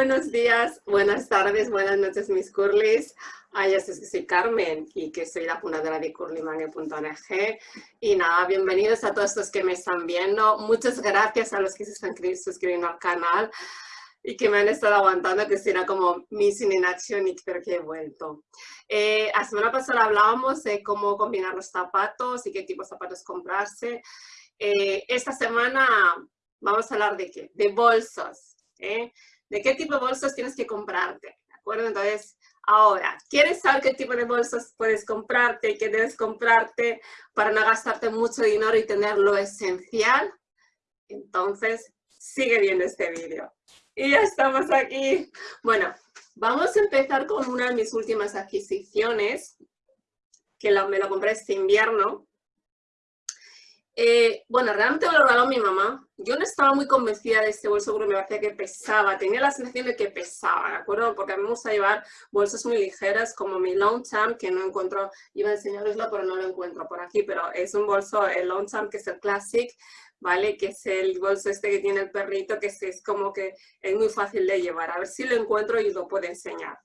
buenos días, buenas tardes, buenas noches mis curlis. Ah, ya que soy Carmen y que soy la fundadora de curlymangue.org. Y nada, bienvenidos a todos los que me están viendo. Muchas gracias a los que se están suscribiendo al canal y que me han estado aguantando, que si era como missing in action y creo que he vuelto. Eh, la semana pasada hablábamos de cómo combinar los zapatos y qué tipo de zapatos comprarse. Eh, esta semana vamos a hablar de qué? De bolsos. ¿eh? ¿De qué tipo de bolsos tienes que comprarte? ¿De acuerdo? Entonces, ahora, ¿quieres saber qué tipo de bolsos puedes comprarte y qué debes comprarte para no gastarte mucho dinero y tener lo esencial? Entonces, sigue viendo este vídeo. Y ya estamos aquí. Bueno, vamos a empezar con una de mis últimas adquisiciones, que me lo compré este invierno. Eh, bueno, realmente me lo regaló mi mamá. Yo no estaba muy convencida de este bolso porque me parecía que pesaba. Tenía la sensación de que pesaba, ¿de acuerdo? Porque a mí me gusta llevar bolsas muy ligeras como mi Longchamp, que no encuentro, iba a enseñaroslo, pero no lo encuentro por aquí, pero es un bolso, el Longchamp, que es el Classic, ¿vale? Que es el bolso este que tiene el perrito, que es, como que es muy fácil de llevar. A ver si lo encuentro y lo puedo enseñar.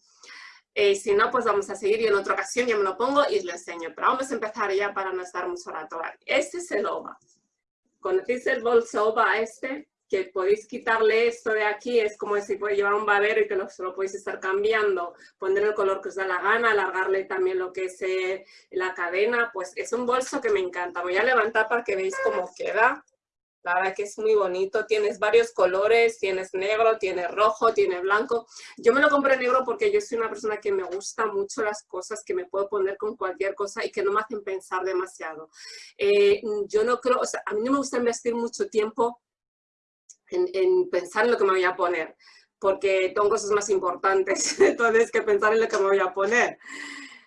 Eh, si no, pues vamos a seguir y en otra ocasión ya me lo pongo y os lo enseño. Pero vamos a empezar ya para no estar mucho rato. Este es el OVA. ¿Conocéis el bolso OVA este? Que podéis quitarle esto de aquí, es como si puede llevar un babero y que lo, lo podéis estar cambiando, poner el color que os da la gana, alargarle también lo que es eh, la cadena, pues es un bolso que me encanta. Voy a levantar para que veáis cómo queda. La que es muy bonito, tienes varios colores, tienes negro, tienes rojo, tienes blanco. Yo me lo compré negro porque yo soy una persona que me gusta mucho las cosas, que me puedo poner con cualquier cosa y que no me hacen pensar demasiado. Eh, yo no creo, o sea, a mí no me gusta investir mucho tiempo en, pensar en lo que me voy a poner, porque tengo cosas más importantes, entonces, que pensar en lo que me voy a poner.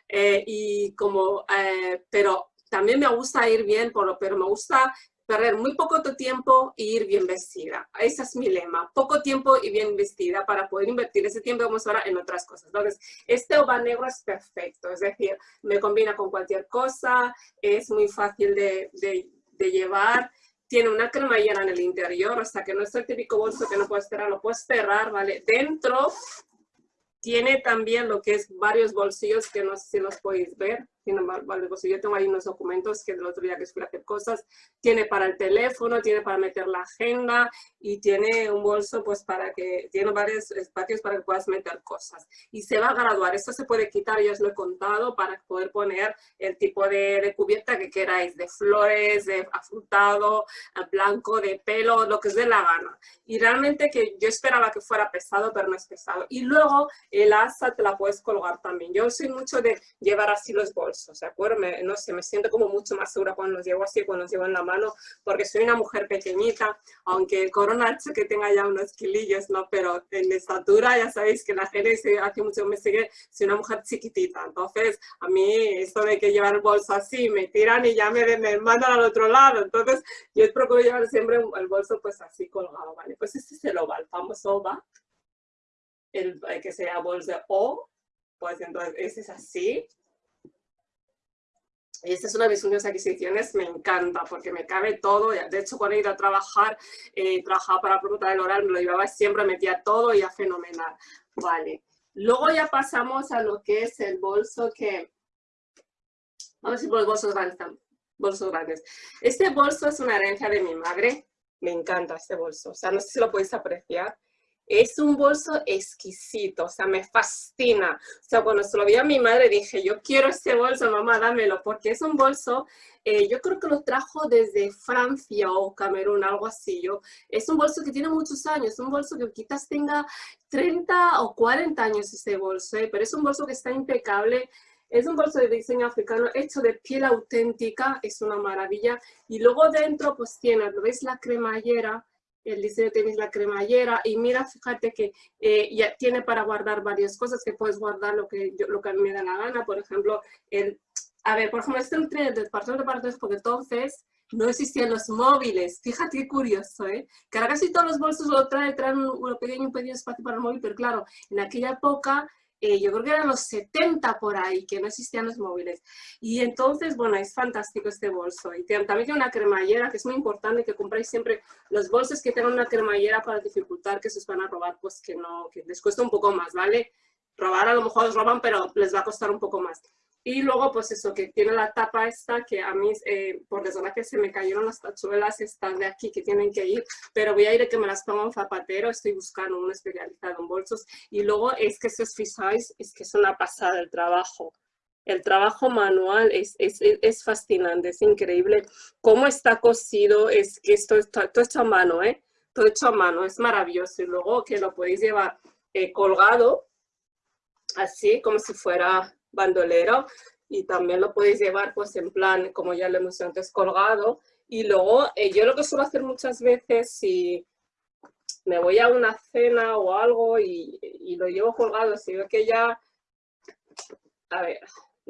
Eh, y como, eh, pero también me gusta ir bien, pero me gusta perder muy poco tiempo e ir bien vestida. Ese es mi lema, poco tiempo y bien vestida para poder invertir ese tiempo, vamos ahora, en otras cosas. Entonces, este ova negro es perfecto, es decir, me combina con cualquier cosa, es muy fácil de, de, llevar, tiene una cremallera en el interior, o sea que no es el típico bolso que no puedes cerrar, lo puedes cerrar, ¿vale? Dentro tiene también lo que es varios bolsillos que no sé si los podéis ver, pues yo tengo ahí unos documentos que del otro día que fui a hacer cosas, tiene para el teléfono, tiene para meter la agenda y tiene un bolso pues para que, tiene varios espacios para que puedas meter cosas. Y se va a graduar, esto se puede quitar, ya os lo he contado, para poder poner el tipo de, de cubierta que queráis, de flores, de afrutado, blanco, de pelo, lo que os dé la gana. Y realmente que yo esperaba que fuera pesado, pero no es pesado. Y luego el asa te la puedes colgar también. Yo soy mucho de llevar así los bolsos ¿de acuerdo? no sé, me siento como mucho más segura cuando los llevo así, cuando los llevo en la mano, porque soy una mujer pequeñita, aunque el corona que tenga ya unos kilillos, ¿no? Pero en estatura ya sabéis que la gente hace mucho me sigue, soy una mujer chiquitita, entonces a mí esto de que llevar el bolso así, me tiran y ya me, me mandan al otro lado, entonces yo procuro llevar siempre el bolso pues así colgado, ¿vale? Pues este es el OVA, el famoso OVA, el, que sea bolso O, pues entonces ese es así, y esta es una de mis últimas adquisiciones, me encanta porque me cabe todo. De hecho, cuando he ido a trabajar, eh, trabajaba para la del oral, me lo llevaba siempre, metía todo y ya fenomenal. Vale. Luego ya pasamos a lo que es el bolso que... Vamos a ir por los bolsos grandes. Bolsos grandes. Este bolso es una herencia de mi madre. Me encanta este bolso. O sea, no sé si lo podéis apreciar. Es un bolso exquisito, o sea, me fascina. O sea, cuando se lo vi a mi madre dije, yo quiero este bolso, mamá, dámelo, porque es un bolso, eh, yo creo que lo trajo desde Francia o Camerún, algo así. Yo, es un bolso que tiene muchos años, un bolso que quizás tenga 30 o 40 años ese bolso, eh, pero es un bolso que está impecable, es un bolso de diseño africano hecho de piel auténtica, es una maravilla. Y luego dentro pues tiene, ¿lo veis? La cremallera, el diseño tenéis la cremallera y mira, fíjate que eh, ya tiene para guardar varias cosas, que puedes guardar lo que, yo, lo que a mí me da la gana, por ejemplo, el, a ver, por ejemplo, este es un tren de departamento de porque entonces no existían los móviles, fíjate qué curioso, ¿eh? Que ahora casi todos los bolsos lo traen, traen un, pequeño, un pequeño espacio para el móvil, pero claro, en aquella época eh, yo creo que eran los 70 por ahí, que no existían los móviles. Y entonces, bueno, es fantástico este bolso. Y también tiene una cremallera, que es muy importante que compréis siempre los bolsos que tengan una cremallera para dificultar que se os van a robar, pues que no, que les cuesta un poco más, ¿vale? Robar a lo mejor os roban, pero les va a costar un poco más. Y luego, pues eso, que tiene la tapa esta, que a mí, eh, por desgracia, se me cayeron las tachuelas estas de aquí que tienen que ir, pero voy a ir a que me las ponga un zapatero, estoy buscando un especializado en bolsos. Y luego es que si os fijáis, es que es una pasada el trabajo. El trabajo manual es, es, es fascinante, es increíble. Cómo está cosido, es que esto está todo hecho a mano, ¿eh? Todo hecho a mano, es maravilloso. Y luego que lo podéis llevar eh, colgado, así como si fuera bandolero y también lo podéis llevar pues en plan, como ya lo hemos antes, colgado. Y luego eh, yo lo que suelo hacer muchas veces si me voy a una cena o algo y, y lo llevo colgado, si veo que ya, a ver,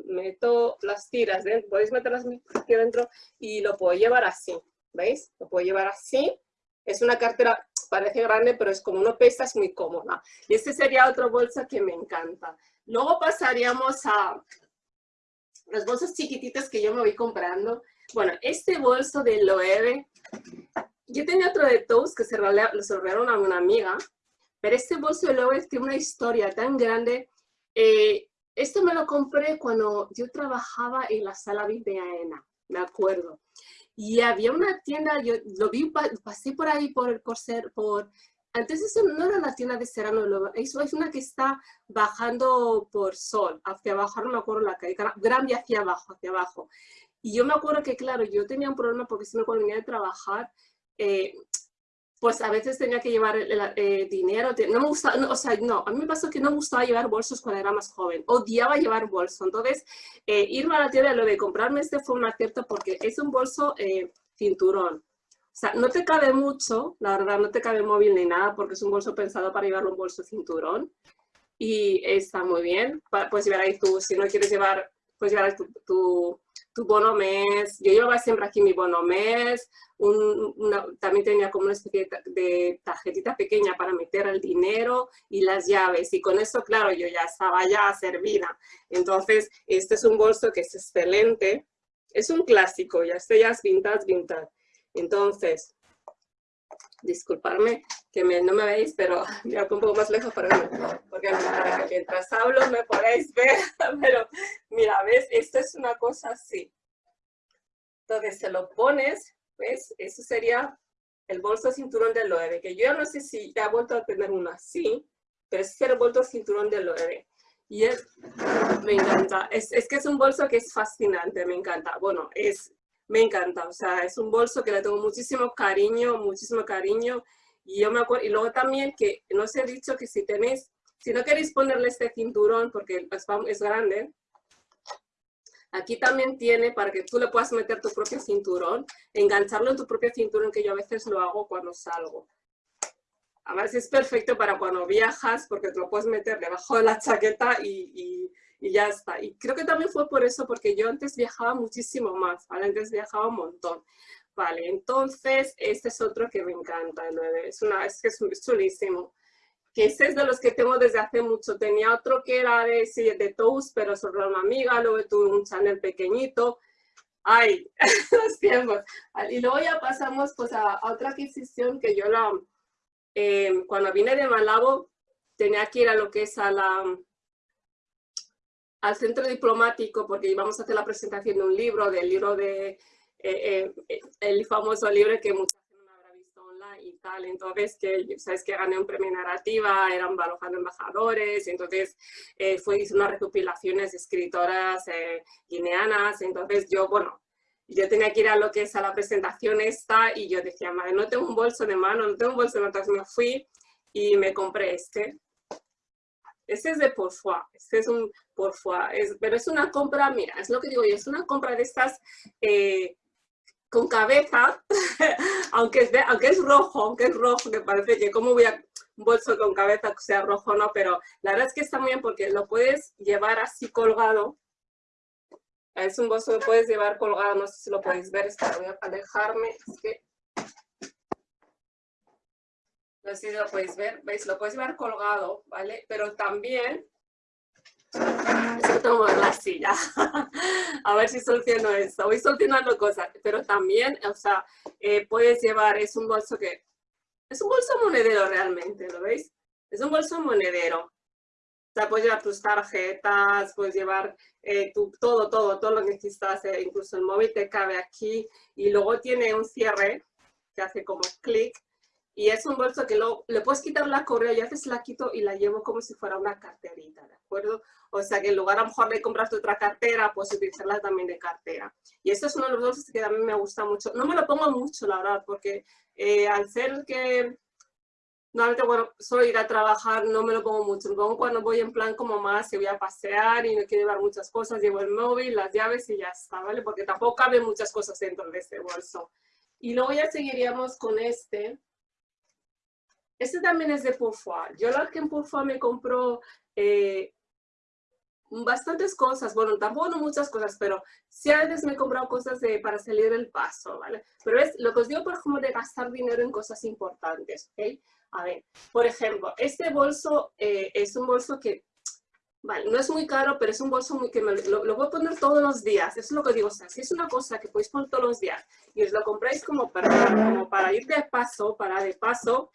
meto las tiras, dentro, podéis meterlas aquí dentro y lo puedo llevar así, ¿veis? Lo puedo llevar así. Es una cartera, parece grande, pero es como no pesa, es muy cómoda. Y este sería otro bolsa que me encanta. Luego pasaríamos a los bolsos chiquititos que yo me voy comprando. Bueno, este bolso de Loewe, yo tenía otro de Toast que se lo robaron a una amiga, pero este bolso de Loewe tiene una historia tan grande. Eh, esto me lo compré cuando yo trabajaba en la sala VIP de AENA, me acuerdo. Y había una tienda, yo lo vi, pasé por ahí por el Corsair, por antes eso no era la tienda de Serrano, eso es una que está bajando por Sol, hacia abajo, no me acuerdo la calle, Gran hacia abajo, hacia abajo. Y yo me acuerdo que, claro, yo tenía un problema porque si me cuando venía de trabajar, eh, pues a veces tenía que llevar eh, dinero, no me gustaba, o sea, no, a mí me pasó que no me gustaba llevar bolsos cuando era más joven, odiaba llevar bolso, entonces eh, irme a la tienda lo de comprarme este fue un acierto porque es un bolso cinturón, o sea, no te cabe mucho, la verdad, no te cabe móvil ni nada porque es un bolso pensado para llevarlo un bolso cinturón. Y está muy bien. Puedes llevar ahí tu, si no quieres llevar, puedes llevar tu, tu, tu bono mes. Yo llevaba siempre aquí mi bono mes. también tenía como una especie de tarjetita pequeña para meter el dinero y las llaves. Y con eso, claro, yo ya estaba ya servida. Entonces, este es un bolso que es excelente. Es un clásico, ya este ya es vintage, vintage. Entonces, disculparme que no me veis, pero me un poco más lejos para, porque mientras hablo me podéis ver, pero mira, ¿ves? Esto es una cosa así. Entonces, se lo pones, ¿ves? Eso sería el bolso cinturón del Loewe, que yo no sé si ha vuelto a tener uno así, pero es el bolso cinturón del Loewe. Y es, me encanta, es, es que es un bolso que es fascinante, me encanta. Bueno, es me encanta, o sea, es un bolso que le tengo muchísimo cariño, muchísimo cariño, y yo me acuerdo, y luego también que no os he dicho que si tenéis, si no queréis ponerle este cinturón, porque es, grande, aquí también tiene para que tú le puedas meter tu propio cinturón, engancharlo en tu propio cinturón, que yo a veces lo hago cuando salgo. A ver si es perfecto para cuando viajas, porque te lo puedes meter debajo de la chaqueta y y ya está. Y creo que también fue por eso, porque yo antes viajaba muchísimo más, ¿vale? Antes viajaba un montón. Vale, entonces este es otro que me encanta, es, una, es que es chulísimo. Que este es de los que tengo desde hace mucho. Tenía otro que era de, sí, de Toast, pero sobre una amiga, luego tuve un channel pequeñito. Ay, los tiempos. Y luego ya pasamos pues a, otra adquisición que yo la, eh, cuando vine de Malabo, tenía que ir a lo que es a la, al centro diplomático porque íbamos a hacer la presentación de un libro, del libro de, eh, eh, el famoso libro que mucha gente no habrá visto online y tal, entonces que, sabes que gané un premio narrativa, eran alojando embajadores, entonces eh, fue, hice unas recopilaciones de escritoras guineanas, entonces yo, bueno, yo tenía que ir a lo que es a la presentación esta y yo decía, madre, no tengo un bolso de mano, no tengo un bolso de mano, entonces me fui y me compré este, este es de Porfois, este es un Porfois, es, pero es una compra, mira, es lo que digo yo, es una compra de estas eh, con cabeza, aunque, es aunque es rojo, aunque es rojo, que parece que cómo voy a un bolso con cabeza que sea rojo, no, pero la verdad es que está muy bien porque lo puedes llevar así colgado, es un bolso que puedes llevar colgado, no sé si lo podéis ver, es voy a que no sé si lo podéis ver, ¿veis? Lo puedes llevar colgado, ¿vale? Pero también La silla. a ver si soluciono esto. Voy solucionando cosas, pero también, o sea, eh, puedes llevar, es un bolso que, es un bolso monedero realmente, ¿lo veis? Es un bolso monedero. O sea, puedes llevar tus tarjetas, puedes llevar eh, tu, todo, todo, todo lo que necesitas, eh, incluso el móvil te cabe aquí y luego tiene un cierre que hace como clic y es un bolso que lo, le puedes quitar la correa y a veces la quito y la llevo como si fuera una carterita, ¿de acuerdo? O sea que en lugar a lo mejor de comprarte otra cartera, puedes utilizarla también de cartera. Y esto es uno de los bolsos que a mí me gusta mucho. No me lo pongo mucho, la verdad, porque eh, al ser que normalmente, bueno, solo ir a trabajar no me lo pongo mucho. Lo pongo cuando voy en plan como más, que voy a pasear y no quiero llevar muchas cosas, llevo el móvil, las llaves y ya está, ¿vale? Porque tampoco caben muchas cosas dentro de este bolso. Y luego ya seguiríamos con este, este también es de Pourfoy. Yo la que en Pourfoy me compró eh, bastantes cosas, bueno, tampoco no muchas cosas, pero sí a veces me he comprado cosas de, para salir del paso, ¿vale? Pero es lo que os digo, por ejemplo, de gastar dinero en cosas importantes, ¿ok? A ver, por ejemplo, este bolso eh, es un bolso que, vale, no es muy caro, pero es un bolso muy que me, lo, lo, voy a poner todos los días, eso es lo que digo, o sea, si es una cosa que podéis poner todos los días y os lo compráis como para, como para ir de paso, para de paso,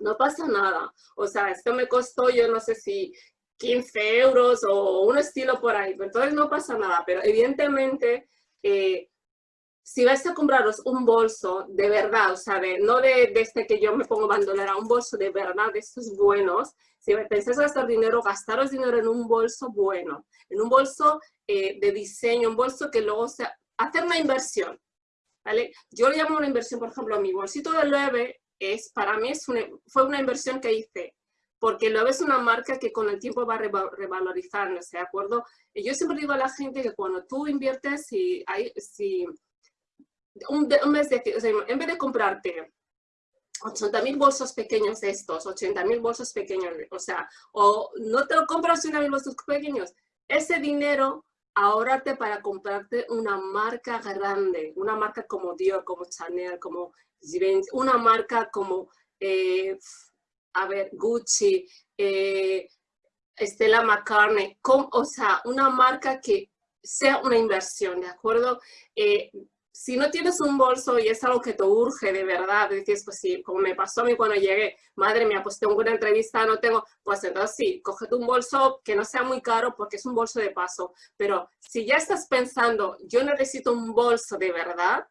no pasa nada. O sea, esto me costó, yo no sé si 15 euros o un estilo por ahí, entonces no pasa nada, pero evidentemente, eh, si vais a compraros un bolso de verdad, o sea, no de, este que yo me pongo bandolera, un bolso de verdad, de estos buenos, si pensáis gastar dinero, gastaros dinero en un bolso bueno, en un bolso eh, de diseño, un bolso que luego sea, hacer una inversión, ¿vale? Yo le llamo una inversión, por ejemplo, a mi bolsito de Loewe es, para mí es fue una inversión que hice, porque lo es una marca que con el tiempo va revalorizarse, ¿de acuerdo? Y yo siempre digo a la gente que cuando tú inviertes, si, hay, si un, mes de, o en vez de comprarte 80 mil bolsos pequeños estos, 80 mil bolsos pequeños, o sea, o no te lo compras 80 mil bolsos pequeños, ese dinero ahórrate para comprarte una marca grande, una marca como Dior, como Chanel, como una marca como, eh, a ver, Gucci, eh, Stella McCartney, o sea, una marca que sea una inversión, ¿de acuerdo? Eh, si no tienes un bolso y es algo que te urge de verdad, dices, pues sí, como me pasó a mí cuando llegué, madre mía, pues tengo una entrevista, no tengo, pues entonces sí, cógete un bolso que no sea muy caro porque es un bolso de paso. Pero si ya estás pensando, yo necesito un bolso de verdad,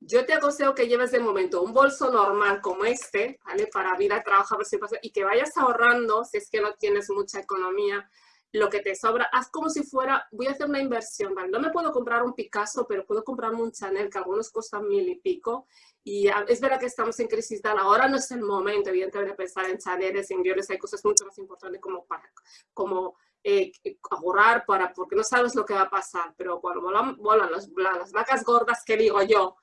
yo te aconsejo que lleves de momento un bolso normal como este, ¿vale? Para ir a trabajar y que vayas ahorrando, si es que no tienes mucha economía, lo que te sobra, haz como si fuera, voy a hacer una inversión, ¿vale? No me puedo comprar un Picasso, pero puedo comprarme un Chanel, que algunos cuestan mil y pico, y es verdad que estamos en crisis tal, ahora no es el momento, evidentemente, de pensar en Chaneles, en Diores, hay cosas mucho más importantes como para, como eh, ahorrar, para, porque no sabes lo que va a pasar, pero cuando volan, las vacas gordas, que digo yo,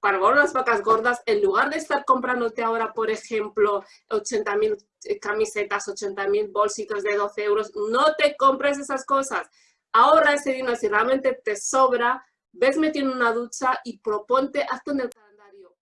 para las vacas gordas, en lugar de estar comprándote ahora, por ejemplo, 80 mil eh, camisetas, 80 mil bolsitos de 12 euros, no te compres esas cosas. Ahorra ese dinero, si realmente te sobra, ves metiendo una ducha y proponte, hazte en el calendario.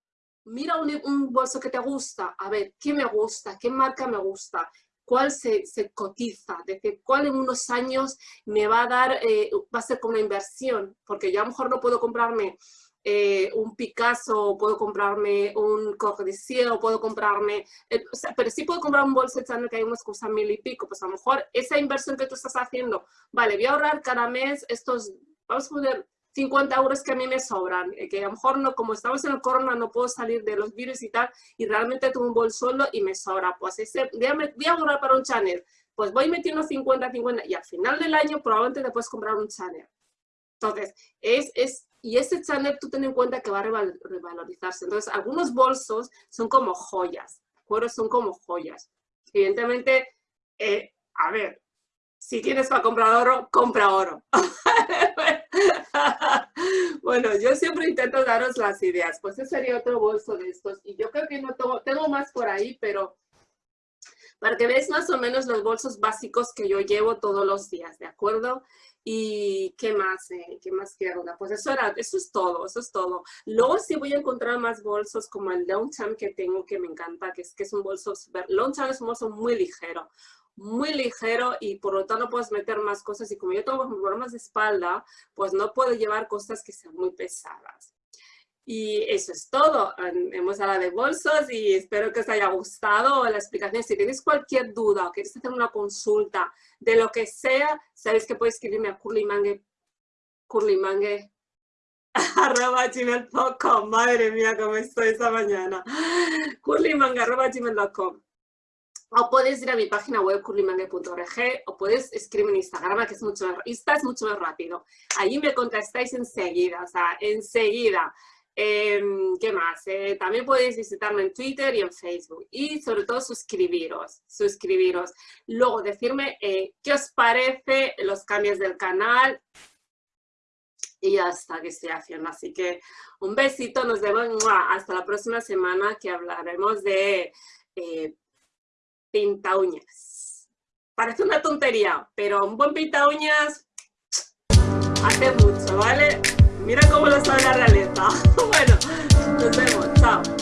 Mira un, bolso que te gusta, a ver, ¿qué me gusta? ¿Qué marca me gusta? Cuál se, se, cotiza, de cuál en unos años me va a dar, eh, va a ser como una inversión, porque yo a lo mejor no puedo comprarme eh, un Picasso, puedo comprarme un Corbusier, o puedo comprarme, eh, pero sí puedo comprar un bolso que hay unos cosas mil y pico, pues a lo mejor esa inversión que tú estás haciendo, vale, voy a ahorrar cada mes estos, vamos a poner 50 euros que a mí me sobran, eh, que a lo mejor no, como estamos en el corona, no puedo salir de los virus y tal, y realmente tengo un bolso solo y me sobra, pues ese, voy a, ahorrar para un Chanel, pues voy metiendo 50, 50, y al final del año probablemente te puedes comprar un Chanel. Entonces, es, es y ese Chanel tú ten en cuenta que va a revalorizarse. Entonces, algunos bolsos son como joyas, ¿de Son como joyas. Evidentemente, eh, a ver, si tienes para comprar oro, compra oro. bueno, yo siempre intento daros las ideas. Pues ese sería otro bolso de estos. Y yo creo que no tengo, tengo más por ahí, pero para que veáis más o menos los bolsos básicos que yo llevo todos los días, ¿de acuerdo? ¿Y qué más? Eh? ¿Qué más quiero? Pues eso, era, eso es todo, eso es todo. Luego sí voy a encontrar más bolsos como el Longchamp que tengo, que me encanta, que es, que es un bolso. Longchamp es un bolso muy ligero, muy ligero y por lo tanto puedes meter más cosas y como yo tengo problemas de espalda, pues no puedo llevar cosas que sean muy pesadas. Y eso es todo. Hemos hablado de bolsos y espero que os haya gustado la explicación. Si tenéis cualquier duda o queréis hacer una consulta de lo que sea, sabéis que podéis escribirme a curlymangue, gmail.com. Madre mía, cómo estoy esta mañana. curlymangue. O podéis ir a mi página web curlymangue.org o podéis escribir en Instagram, que es mucho más, Insta es mucho más rápido. Allí me contestáis enseguida, o sea, enseguida. Em, ¿Qué más? Eh, también podéis visitarme en Twitter y en Facebook. Y sobre todo suscribiros, suscribiros. Luego decirme eh, qué os parece los cambios del canal. Y ya está que estoy haciendo. Así que un besito, nos vemos hasta la próxima semana que hablaremos de eh, pinta uñas. Parece una tontería, pero un buen pinta uñas hace mucho, ¿vale? Mira cómo lo sabe la realeza. bueno, nos vemos. Chao.